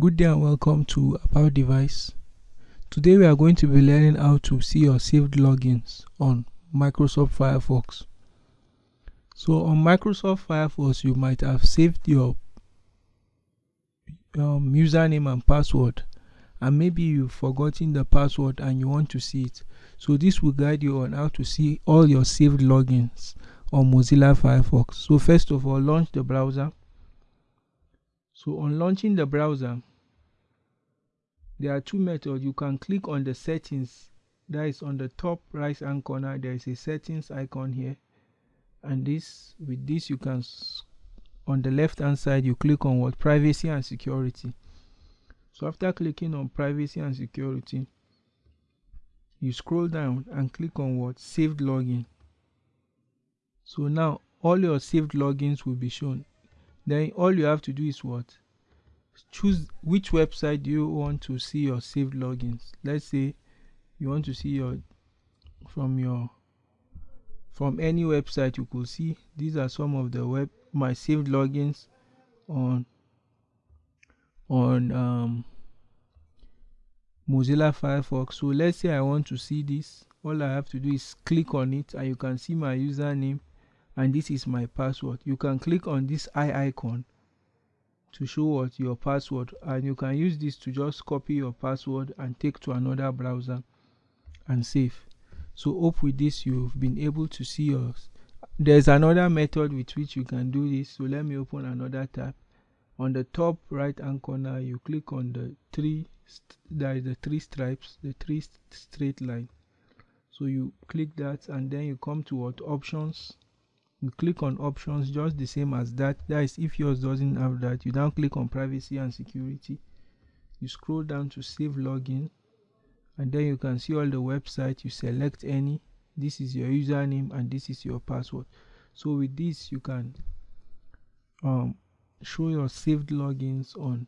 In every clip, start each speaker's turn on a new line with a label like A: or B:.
A: Good day and welcome to About Device. Today we are going to be learning how to see your saved logins on Microsoft Firefox. So on Microsoft Firefox you might have saved your um, username and password and maybe you've forgotten the password and you want to see it. So this will guide you on how to see all your saved logins on Mozilla Firefox. So first of all launch the browser. So on launching the browser there are two methods. You can click on the settings that is on the top right hand corner. There is a settings icon here. And this with this you can on the left hand side you click on what? Privacy and security. So after clicking on privacy and security you scroll down and click on what? Saved login. So now all your saved logins will be shown. Then all you have to do is what choose which website you want to see your saved logins? Let's say you want to see your from your from any website you could see. These are some of the web my saved logins on on um, Mozilla Firefox. So let's say I want to see this. All I have to do is click on it and you can see my username and this is my password. You can click on this eye icon to show what your password and you can use this to just copy your password and take to another browser and save. So hope with this you've been able to see yours there's another method with which you can do this. So let me open another tab. On the top right hand corner you click on the three there is the three stripes the three straight line. So you click that and then you come to what? Options you click on options just the same as that. That is if yours doesn't have that you now click on privacy and security. You scroll down to save login and then you can see all the websites you select any. This is your username and this is your password. So with this you can um, show your saved logins on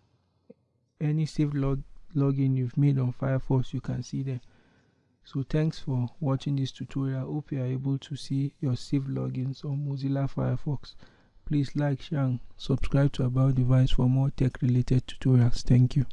A: any saved log login you've made on Firefox. You can see them so thanks for watching this tutorial. Hope you are able to see your saved logins on mozilla firefox. Please like share and subscribe to about device for more tech related tutorials. Thank you